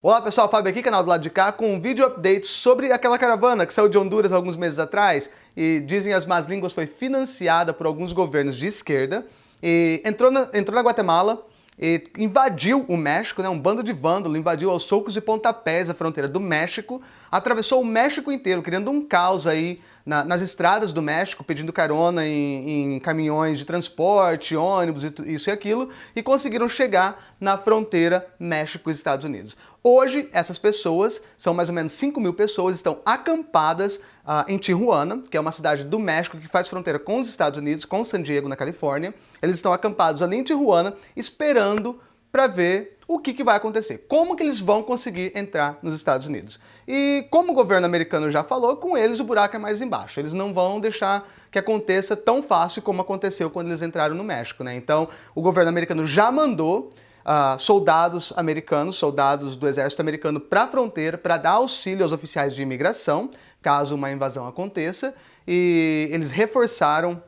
Olá pessoal, Fábio aqui, canal do lado de cá, com um vídeo update sobre aquela caravana que saiu de Honduras alguns meses atrás. E dizem as más línguas foi financiada por alguns governos de esquerda e entrou na, entrou na Guatemala e invadiu o México, né, um bando de vândalo, invadiu aos socos e pontapés a fronteira do México, atravessou o México inteiro, criando um caos aí na, nas estradas do México, pedindo carona em, em caminhões de transporte, ônibus, isso e aquilo, e conseguiram chegar na fronteira México-Estados Unidos. Hoje, essas pessoas, são mais ou menos 5 mil pessoas, estão acampadas uh, em Tijuana, que é uma cidade do México que faz fronteira com os Estados Unidos, com San Diego, na Califórnia. Eles estão acampados ali em Tijuana, esperando para ver o que, que, vai acontecer, como que eles vão conseguir entrar nos Estados Unidos. E como o governo americano já falou, com eles o buraco é mais embaixo. Eles não vão deixar que aconteça tão fácil como aconteceu quando eles entraram no México. Né? Então o governo americano já mandou uh, soldados americanos, soldados do exército americano para a fronteira para dar auxílio aos oficiais de imigração, caso uma invasão aconteça, e eles reforçaram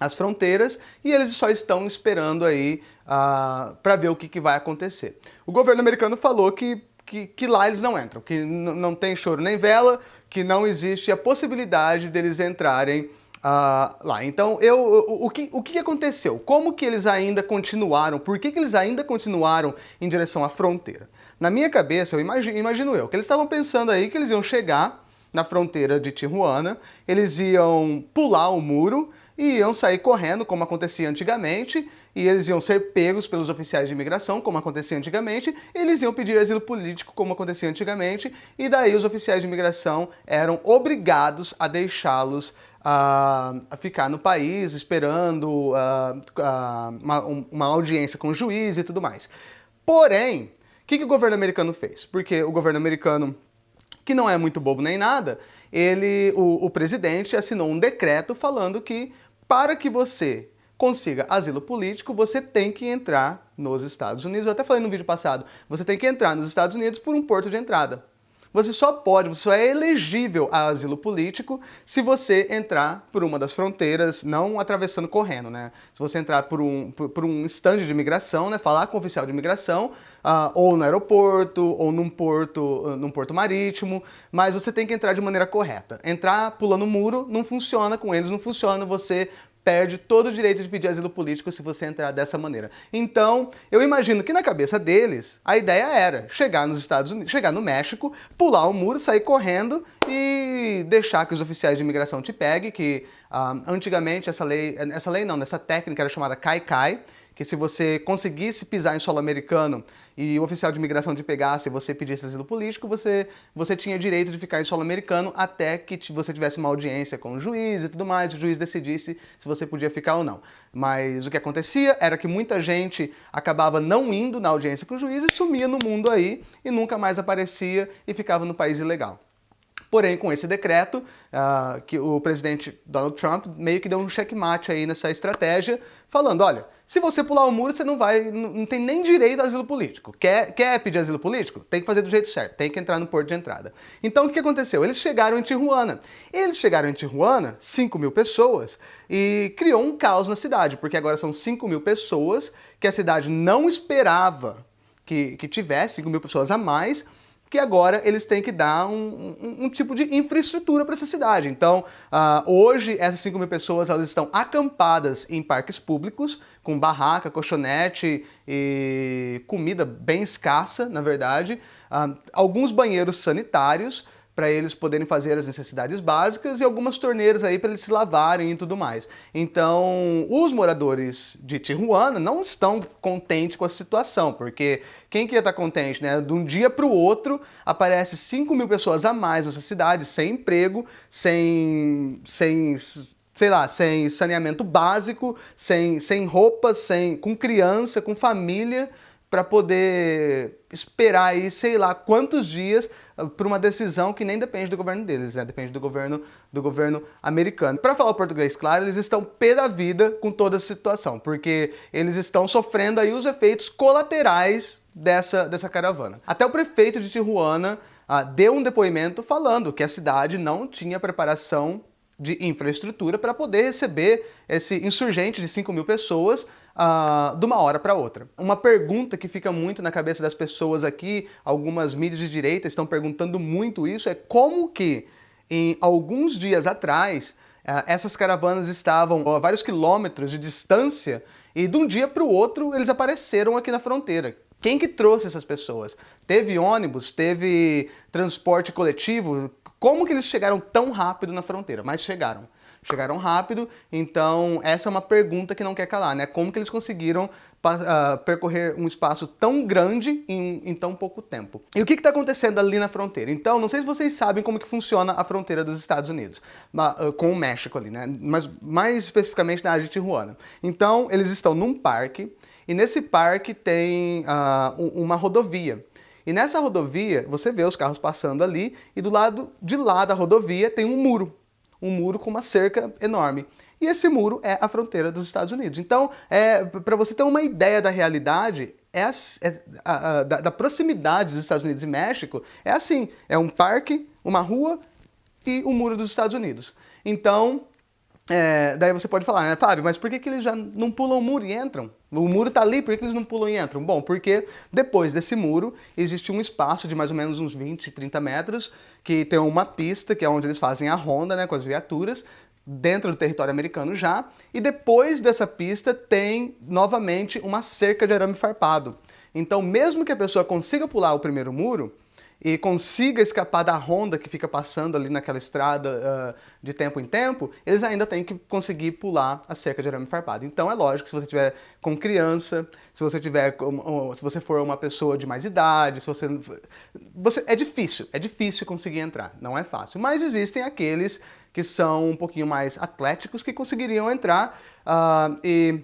as fronteiras e eles só estão esperando aí uh, para ver o que, que, vai acontecer. O governo americano falou que, que, que lá eles não entram, que não tem choro nem vela, que não existe a possibilidade deles entrarem uh, lá. Então, eu, o, o, que, o que aconteceu? Como que eles ainda continuaram? Por que, que eles ainda continuaram em direção à fronteira? Na minha cabeça, eu imagino, imagino eu, que eles estavam pensando aí que eles iam chegar na fronteira de Tijuana, eles iam pular o muro e iam sair correndo, como acontecia antigamente, e eles iam ser pegos pelos oficiais de imigração, como acontecia antigamente, eles iam pedir asilo político, como acontecia antigamente, e daí os oficiais de imigração eram obrigados a deixá-los a ficar no país, esperando uh, uh, uma, uma audiência com o juiz e tudo mais. Porém, o que, que o governo americano fez? Porque o governo americano que não é muito bobo nem nada, ele, o, o presidente assinou um decreto falando que para que você consiga asilo político, você tem que entrar nos Estados Unidos. Eu até falei no vídeo passado, você tem que entrar nos Estados Unidos por um porto de entrada. Você só pode, você só é elegível a asilo político se você entrar por uma das fronteiras, não atravessando correndo, né? Se você entrar por um, por, por um stand de imigração, né? Falar com o oficial de imigração, uh, ou no aeroporto, ou num porto, uh, num porto marítimo, mas você tem que entrar de maneira correta. Entrar pulando muro não funciona com eles, não funciona você perde todo o direito de pedir asilo político se você entrar dessa maneira. Então, eu imagino que na cabeça deles, a ideia era chegar nos Estados Unidos, chegar no México, pular o muro, sair correndo e deixar que os oficiais de imigração te peguem, que uh, antigamente essa lei, essa lei não, essa técnica era chamada CAI-CAI, que se você conseguisse pisar em solo americano e o oficial de imigração te pegasse e você pedisse asilo político, você, você tinha direito de ficar em solo americano até que você tivesse uma audiência com o juiz e tudo mais, o juiz decidisse se você podia ficar ou não. Mas o que acontecia era que muita gente acabava não indo na audiência com o juiz e sumia no mundo aí e nunca mais aparecia e ficava no país ilegal. Porém, com esse decreto, uh, que o presidente Donald Trump meio que deu um checkmate aí nessa estratégia, falando, olha, se você pular o muro, você não vai, não tem nem direito a asilo político. Quer, quer pedir asilo político? Tem que fazer do jeito certo, tem que entrar no porto de entrada. Então, o que aconteceu? Eles chegaram em Tijuana. Eles chegaram em Tijuana, 5 mil pessoas, e criou um caos na cidade, porque agora são 5 mil pessoas que a cidade não esperava que, que tivesse 5 mil pessoas a mais, que agora eles têm que dar um, um, um tipo de infraestrutura para essa cidade. Então, uh, hoje, essas 5 mil pessoas elas estão acampadas em parques públicos, com barraca, colchonete e comida bem escassa, na verdade. Uh, alguns banheiros sanitários, para eles poderem fazer as necessidades básicas e algumas torneiras aí para eles se lavarem e tudo mais. Então, os moradores de Tijuana não estão contentes com a situação, porque quem que ia estar contente, né? De um dia para o outro, aparece 5 mil pessoas a mais nessa cidade, sem emprego, sem... sem sei lá, sem saneamento básico, sem, sem roupas, sem, com criança, com família, para poder esperar aí, sei lá, quantos dias uh, por uma decisão que nem depende do governo deles, né? Depende do governo, do governo americano. Para falar o português claro, eles estão pé da vida com toda a situação, porque eles estão sofrendo aí os efeitos colaterais dessa, dessa caravana. Até o prefeito de Tijuana uh, deu um depoimento falando que a cidade não tinha preparação de infraestrutura para poder receber esse insurgente de 5 mil pessoas uh, de uma hora para outra. Uma pergunta que fica muito na cabeça das pessoas aqui, algumas mídias de direita estão perguntando muito isso, é como que em alguns dias atrás uh, essas caravanas estavam a vários quilômetros de distância e de um dia para o outro eles apareceram aqui na fronteira. Quem que trouxe essas pessoas? Teve ônibus? Teve transporte coletivo? Como que eles chegaram tão rápido na fronteira? Mas chegaram chegaram rápido, então essa é uma pergunta que não quer calar, né? Como que eles conseguiram uh, percorrer um espaço tão grande em, em tão pouco tempo? E o que está acontecendo ali na fronteira? Então, não sei se vocês sabem como que funciona a fronteira dos Estados Unidos, uh, com o México ali, né? Mas mais especificamente na área de Tijuana. Então, eles estão num parque, e nesse parque tem uh, uma rodovia. E nessa rodovia, você vê os carros passando ali, e do lado de lá da rodovia tem um muro um muro com uma cerca enorme. E esse muro é a fronteira dos Estados Unidos. Então, é, para você ter uma ideia da realidade, é, é a, a, da, da, proximidade dos Estados Unidos e México, é assim, é um parque, uma rua e o muro dos Estados Unidos. Então, é, daí você pode falar, né, Fábio, mas por que, que eles já não pulam o muro e entram? O muro está ali, por que, que eles não pulam e entram? Bom, porque depois desse muro existe um espaço de mais ou menos uns 20, 30 metros, que tem uma pista, que é onde eles fazem a ronda né, com as viaturas, dentro do território americano já, e depois dessa pista tem novamente uma cerca de arame farpado. Então, mesmo que a pessoa consiga pular o primeiro muro, e consiga escapar da ronda que fica passando ali naquela estrada uh, de tempo em tempo, eles ainda têm que conseguir pular a cerca de arame farpado. Então é lógico que se você tiver com criança, se você tiver, se você for uma pessoa de mais idade, se você, você é difícil, é difícil conseguir entrar, não é fácil. Mas existem aqueles que são um pouquinho mais atléticos que conseguiriam entrar uh, e,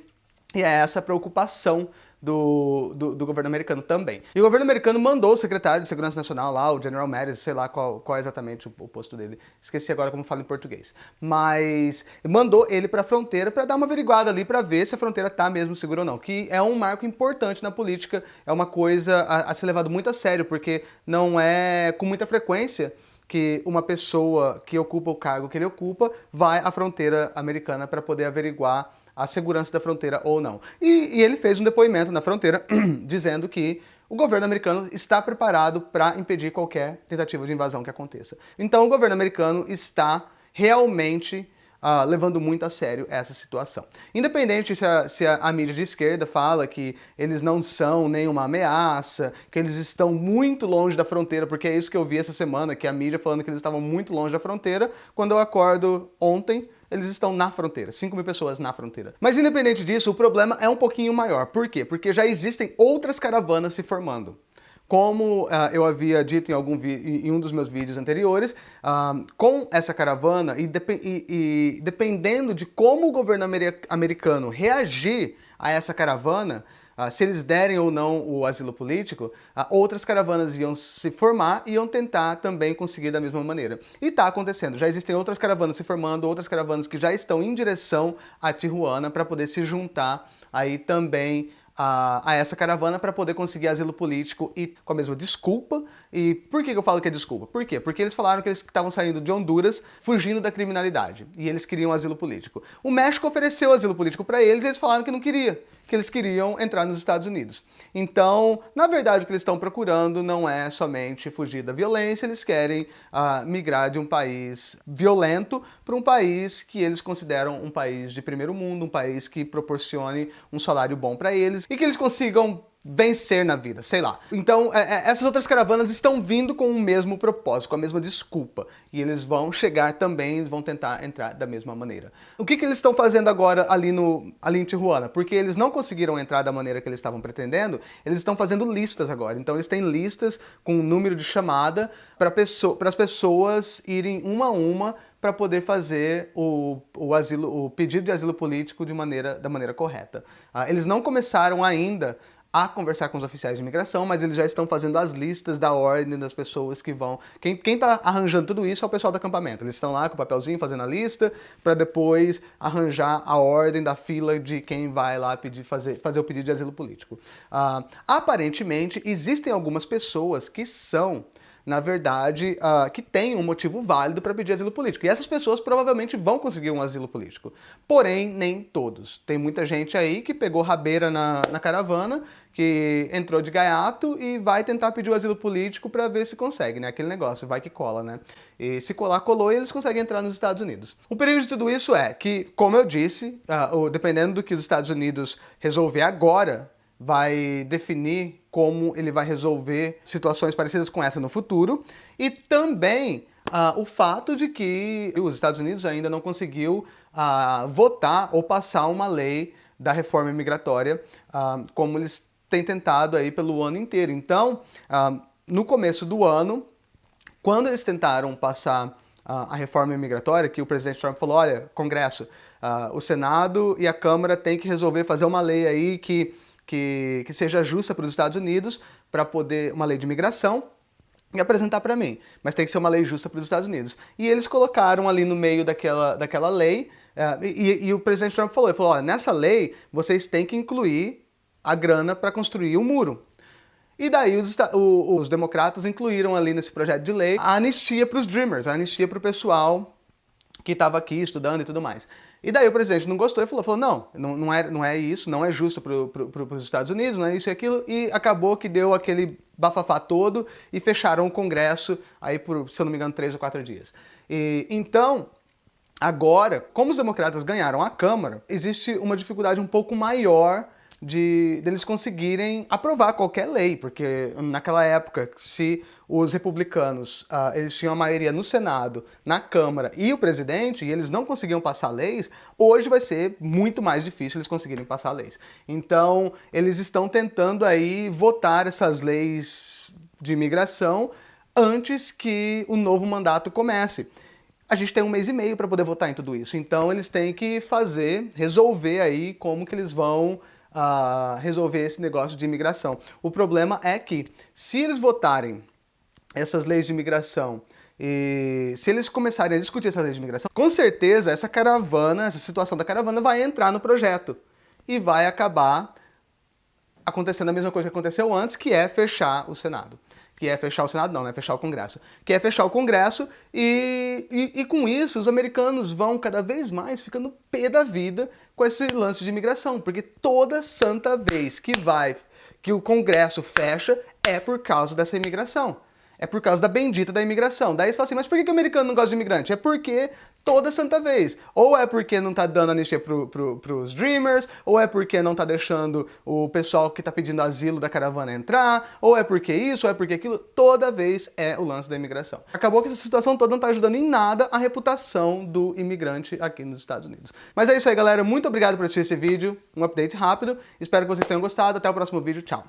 e é essa preocupação do, do, do, governo americano também. E o governo americano mandou o secretário de Segurança Nacional lá, o General Mattis, sei lá qual, qual é exatamente o, o, posto dele, esqueci agora como fala em português, mas mandou ele para a fronteira para dar uma averiguada ali para ver se a fronteira está mesmo segura ou não, que é um marco importante na política, é uma coisa a, a ser levado muito a sério, porque não é com muita frequência que uma pessoa que ocupa o cargo que ele ocupa vai à fronteira americana para poder averiguar a segurança da fronteira ou não. E, e ele fez um depoimento na fronteira dizendo que o governo americano está preparado para impedir qualquer tentativa de invasão que aconteça. Então o governo americano está realmente Uh, levando muito a sério essa situação. Independente se, a, se a, mídia de esquerda fala que eles não são nenhuma ameaça, que eles estão muito longe da fronteira, porque é isso que eu vi essa semana, que a mídia falando que eles estavam muito longe da fronteira, quando eu acordo ontem, eles estão na fronteira, 5 mil pessoas na fronteira. Mas independente disso, o problema é um pouquinho maior. Por quê? Porque já existem outras caravanas se formando. Como uh, eu havia dito em, algum em um dos meus vídeos anteriores, uh, com essa caravana e, e, e dependendo de como o governo americano reagir a essa caravana, Uh, se eles derem ou não o asilo político, outras caravanas iam se formar e iam tentar também conseguir da mesma maneira. E está acontecendo, já existem outras caravanas se formando, outras caravanas que já estão em direção a Tijuana para poder se juntar aí também a, a, essa caravana para poder conseguir asilo político e com a mesma desculpa. E por que eu falo que é desculpa? Por quê? Porque eles falaram que eles estavam saindo de Honduras fugindo da criminalidade e eles queriam asilo político. O México ofereceu asilo político para eles e eles falaram que não queria que eles queriam entrar nos Estados Unidos. Então, na verdade, o que eles estão procurando não é somente fugir da violência, eles querem uh, migrar de um país violento para um país que eles consideram um país de primeiro mundo, um país que proporcione um salário bom para eles e que eles consigam vencer na vida, sei lá. Então, é, é, essas outras caravanas estão vindo com o mesmo propósito, com a mesma desculpa. E eles vão chegar também, vão tentar entrar da mesma maneira. O que, que eles estão fazendo agora ali, no, ali em Tijuana? Porque eles não conseguiram entrar da maneira que eles estavam pretendendo, eles estão fazendo listas agora. Então, eles têm listas com um número de chamada para pessoa, as pessoas irem uma a uma para poder fazer o, o, asilo, o pedido de asilo político de maneira, da maneira correta. Ah, eles não começaram ainda a conversar com os oficiais de imigração, mas eles já estão fazendo as listas da ordem das pessoas que vão... Quem está arranjando tudo isso é o pessoal do acampamento. Eles estão lá com o papelzinho fazendo a lista para depois arranjar a ordem da fila de quem vai lá pedir, fazer, fazer o pedido de asilo político. Uh, aparentemente, existem algumas pessoas que são na verdade, uh, que têm um motivo válido para pedir asilo político. E essas pessoas provavelmente vão conseguir um asilo político. Porém, nem todos. Tem muita gente aí que pegou rabeira na, na caravana, que entrou de gaiato e vai tentar pedir o asilo político para ver se consegue, né? Aquele negócio, vai que cola, né? E se colar, colou e eles conseguem entrar nos Estados Unidos. O perigo de tudo isso é que, como eu disse, uh, dependendo do que os Estados Unidos resolver agora, vai definir como ele vai resolver situações parecidas com essa no futuro e também uh, o fato de que os Estados Unidos ainda não conseguiu uh, votar ou passar uma lei da reforma imigratória uh, como eles têm tentado aí pelo ano inteiro. Então, no começo do ano, quando eles tentaram passar a reforma imigratória, que o presidente Trump falou, olha, Congresso, o Senado e a Câmara têm que resolver fazer uma lei aí que que, que seja justa para os Estados Unidos, para poder, uma lei de imigração, e apresentar para mim. Mas tem que ser uma lei justa para os Estados Unidos. E eles colocaram ali no meio daquela, daquela lei, uh, e, e, o presidente Trump falou, ele falou, olha, nessa lei vocês têm que incluir a grana para construir o um muro. E daí os, os, democratas incluíram ali nesse projeto de lei a anistia para os Dreamers, a anistia para o pessoal que estava aqui estudando e tudo mais. E daí o presidente não gostou e falou, falou não, não, é, não é isso, não é justo para pro, os Estados Unidos, não é isso e aquilo, e acabou que deu aquele bafafá todo e fecharam o Congresso aí por, se eu não me engano, três ou quatro dias. E, então, agora, como os democratas ganharam a Câmara, existe uma dificuldade um pouco maior de deles conseguirem aprovar qualquer lei, porque naquela época, se os republicanos uh, eles tinham a maioria no Senado, na Câmara e o presidente, e eles não conseguiam passar leis, hoje vai ser muito mais difícil eles conseguirem passar leis. Então, eles estão tentando aí votar essas leis de imigração antes que o novo mandato comece a gente tem um mês e meio para poder votar em tudo isso. Então eles têm que fazer, resolver aí como que eles vão uh, resolver esse negócio de imigração. O problema é que, se eles votarem essas leis de imigração e se eles começarem a discutir essas leis de imigração, com certeza essa caravana, essa situação da caravana vai entrar no projeto e vai acabar acontecendo a mesma coisa que aconteceu antes, que é fechar o Senado que é fechar o Senado, não, né? Fechar o Congresso. Que é fechar o Congresso e, e, e, com isso os americanos vão cada vez mais ficando pé da vida com esse lance de imigração, porque toda santa vez que vai, que o Congresso fecha, é por causa dessa imigração é por causa da bendita da imigração. Daí você fala assim, mas por que, o americano não gosta de imigrante? É porque toda santa vez. Ou é porque não tá dando anistia pro, pro, pros dreamers, ou é porque não tá deixando o pessoal que tá pedindo asilo da caravana entrar, ou é porque isso, ou é porque aquilo. Toda vez é o lance da imigração. Acabou que essa situação toda não tá ajudando em nada a reputação do imigrante aqui nos Estados Unidos. Mas é isso aí, galera. Muito obrigado por assistir esse vídeo. Um update rápido. Espero que vocês tenham gostado. Até o próximo vídeo. Tchau.